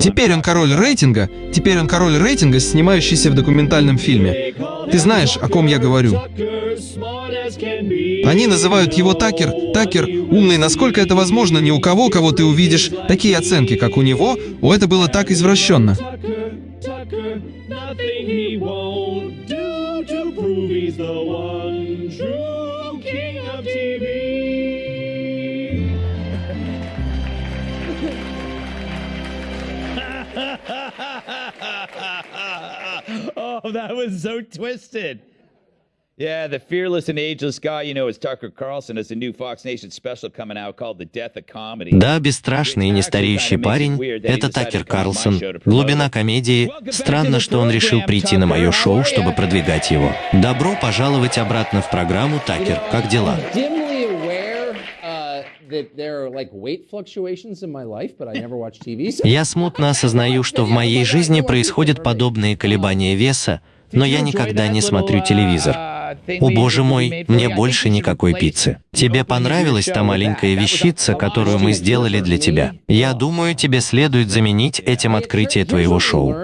Теперь он король рейтинга, теперь он король рейтинга, снимающийся в документальном фильме. Ты знаешь, о ком я говорю. Они называют его Такер. Такер умный, насколько это возможно, ни у кого, кого ты увидишь. Такие оценки, как у него, о, это было так извращенно. oh, that was so twisted. Yeah, the fearless and ageless guy, you know, is Tucker Carlson. Has a new Fox Nation special coming out called The Death of Comedy. Да, бесстрашный и нестареющий парень — это Такер Карлсон. Глубина комедии. Странно, что он решил прийти на мое шоу, чтобы продвигать его. Добро пожаловать обратно в программу, Такер. Как дела? Я смутно осознаю, что в моей жизни происходят подобные колебания веса, но я никогда не смотрю телевизор. О боже мой, мне больше никакой пиццы. Тебе понравилась та маленькая вещица, которую мы сделали для тебя? Я думаю, тебе следует заменить этим открытие твоего шоу.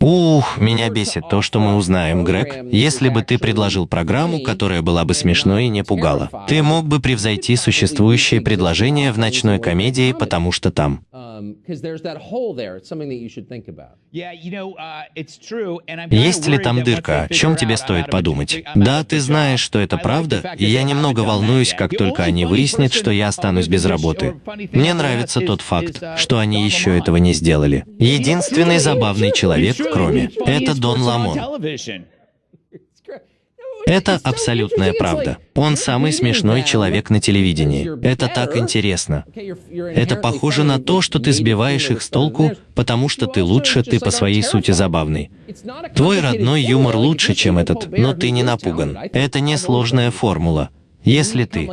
Ух, меня бесит то, что мы узнаем, Грег. Если бы ты предложил программу, которая была бы смешной и не пугала, ты мог бы превзойти существующие предложения в ночной комедии, потому что там. know, uh, Есть ли там дырка? О чем тебе стоит подумать? Да, ты знаешь, что это правда, и я немного волнуюсь, как только они выяснят, что я останусь без работы. Мне нравится тот факт, uh, что они еще этого не сделали. Единственный забавный человек, кроме, это Дон Ламон. Это абсолютная правда. Он самый смешной человек на телевидении. Это так интересно. Это похоже на то, что ты сбиваешь их с толку, потому что ты лучше, ты по своей сути забавный. Твой родной юмор лучше, чем этот, но ты не напуган. Это не сложная формула. Если ты...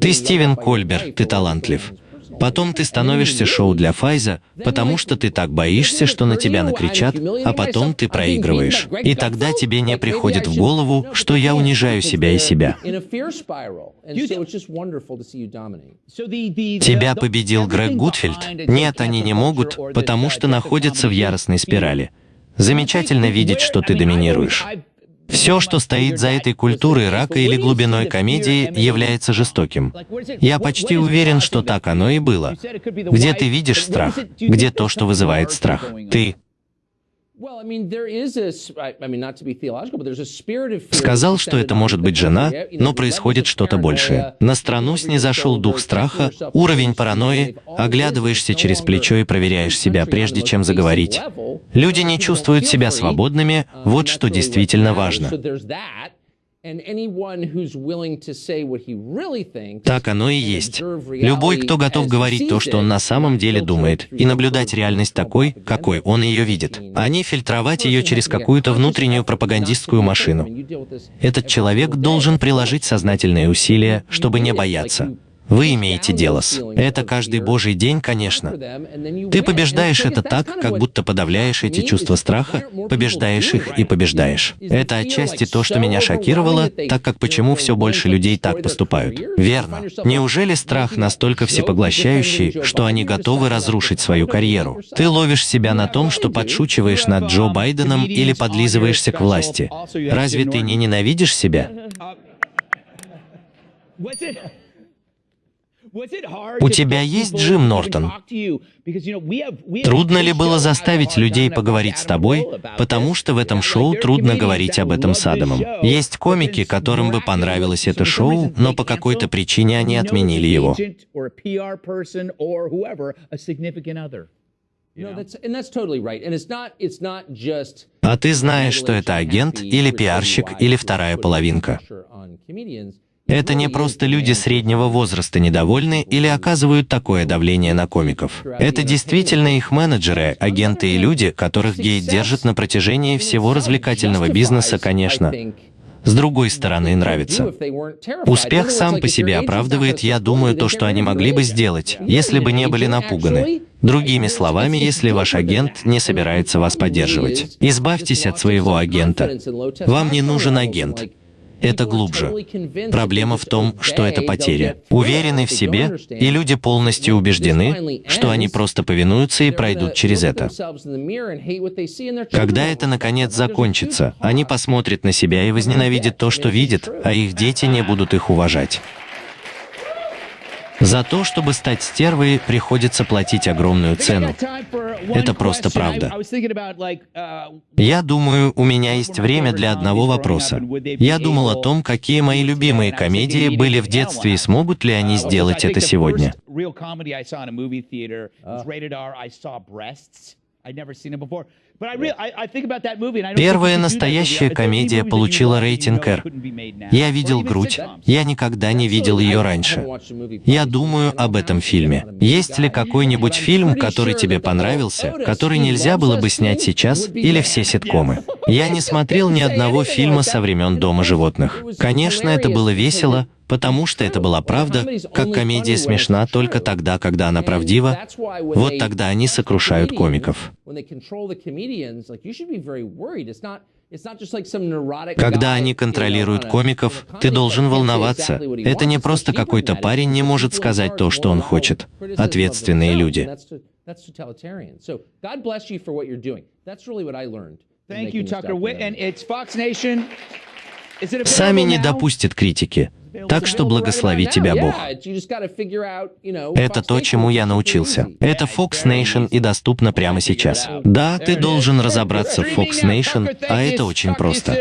Ты Стивен Кольбер, ты талантлив. Потом ты становишься шоу для Файза, потому что ты так боишься, что на тебя накричат, а потом ты проигрываешь. И тогда тебе не приходит в голову, что я унижаю себя и себя. Тебя победил Грег a Нет, они не могут, потому что находятся в яростной спирали. Замечательно видеть, что ты доминируешь. Все, что стоит за этой культурой рака или глубиной комедии, является жестоким. Я почти уверен, что так оно и было. Где ты видишь страх? Где то, что вызывает страх? Ты сказал, что это может быть жена, но происходит что-то большее. На страну снизошел дух страха, уровень паранойи, оглядываешься через плечо и проверяешь себя, прежде чем заговорить. Люди не чувствуют себя свободными, вот что действительно важно. Так оно и есть. Любой, кто готов говорить то, что он на самом деле думает, и наблюдать реальность такой, какой он ее видит, а не фильтровать ее через какую-то внутреннюю пропагандистскую машину. Этот человек должен приложить сознательные усилия, чтобы не бояться. Вы имеете дело с. Это каждый божий день, конечно. Ты побеждаешь это так, как будто подавляешь эти чувства страха, побеждаешь их и побеждаешь. Это отчасти то, что меня шокировало, так как почему все больше людей так поступают. Верно. Неужели страх настолько всепоглощающий, что они готовы разрушить свою карьеру? Ты ловишь себя на том, что подшучиваешь над Джо Байденом или подлизываешься к власти. Разве ты не ненавидишь себя? У тебя есть Джим Нортон? Трудно ли было заставить людей поговорить с тобой, потому что в этом шоу трудно говорить об этом с Адамом. Есть комики, которым бы понравилось это шоу, но по какой-то причине они отменили его. А ты знаешь, что это агент или пиарщик или вторая половинка. Это не просто люди среднего возраста недовольны или оказывают такое давление на комиков. Это действительно их менеджеры, агенты и люди, которых гей держат на протяжении всего развлекательного бизнеса, конечно. С другой стороны, нравится. Успех сам по себе оправдывает, я думаю, то, что они могли бы сделать, если бы не были напуганы. Другими словами, если ваш агент не собирается вас поддерживать. Избавьтесь от своего агента. Вам не нужен агент. Это глубже. Проблема в том, что это потеря. Уверены в себе, и люди полностью убеждены, что они просто повинуются и пройдут через это. Когда это наконец закончится, они посмотрят на себя и возненавидят то, что видят, а их дети не будут их уважать. За то, чтобы стать стервой, приходится платить огромную цену. Это просто правда. Я думаю, у меня есть время для одного вопроса. Я думал о том, какие мои любимые комедии были в детстве и смогут ли они сделать это сегодня. Первая настоящая комедия получила рейтинг R. Я видел грудь, я никогда не видел ее раньше. Я думаю об этом фильме. Есть ли какой-нибудь фильм, который тебе понравился, который нельзя было бы снять сейчас, или все ситкомы? Я не смотрел ни одного фильма со времен Дома животных. Конечно, это было весело, потому что это была правда, как комедия смешна только тогда, когда она правдива, вот тогда они сокрушают комиков. Когда они контролируют комиков, ты должен волноваться. Это не просто какой-то парень не может сказать то, что он хочет. Ответственные люди. Сами не допустят критики. Так что благослови тебя Бог. Это то, чему я научился. Это Fox Nation и доступно прямо сейчас. Да, ты должен разобраться в Fox Nation, а это очень просто.